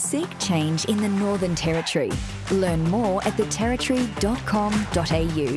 Seek change in the Northern Territory. Learn more at theterritory.com.au.